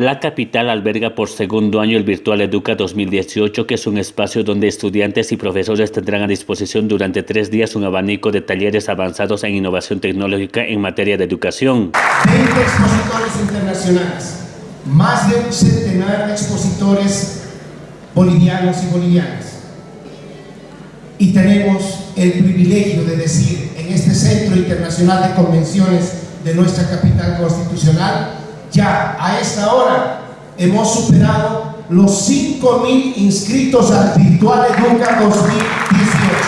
La capital alberga por segundo año el Virtual Educa 2018, que es un espacio donde estudiantes y profesores tendrán a disposición durante tres días un abanico de talleres avanzados en innovación tecnológica en materia de educación. 20 expositores internacionales, más de un centenar de expositores bolivianos y bolivianas. Y tenemos el privilegio de decir en este Centro Internacional de Convenciones de nuestra capital constitucional ya a esta hora hemos superado los 5.000 inscritos al Virtual Educa 2018.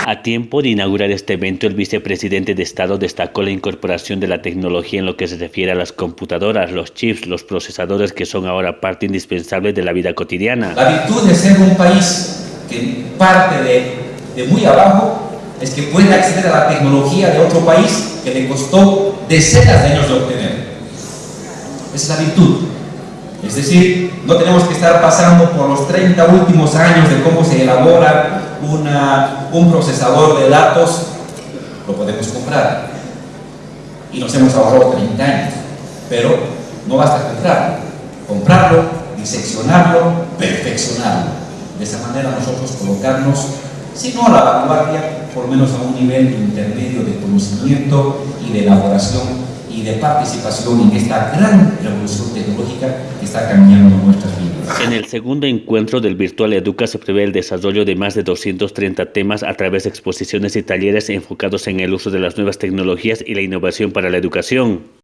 A tiempo de inaugurar este evento, el vicepresidente de Estado destacó la incorporación de la tecnología en lo que se refiere a las computadoras, los chips, los procesadores que son ahora parte indispensable de la vida cotidiana. La virtud de ser un país que parte de, de muy abajo es que puede acceder a la tecnología de otro país que le costó decenas de años de obtener es la virtud. Es decir, no tenemos que estar pasando por los 30 últimos años de cómo se elabora una, un procesador de datos, lo podemos comprar. Y nos hemos ahorrado 30 años. Pero no basta comprarlo. Comprarlo, diseccionarlo, perfeccionarlo. De esa manera nosotros colocarnos, si no a la vanguardia, por lo menos a un nivel intermedio de conocimiento y de elaboración y de participación en esta gran revolución tecnológica que está cambiando nuestras vidas. En el segundo encuentro del Virtual Educa se prevé el desarrollo de más de 230 temas a través de exposiciones y talleres enfocados en el uso de las nuevas tecnologías y la innovación para la educación.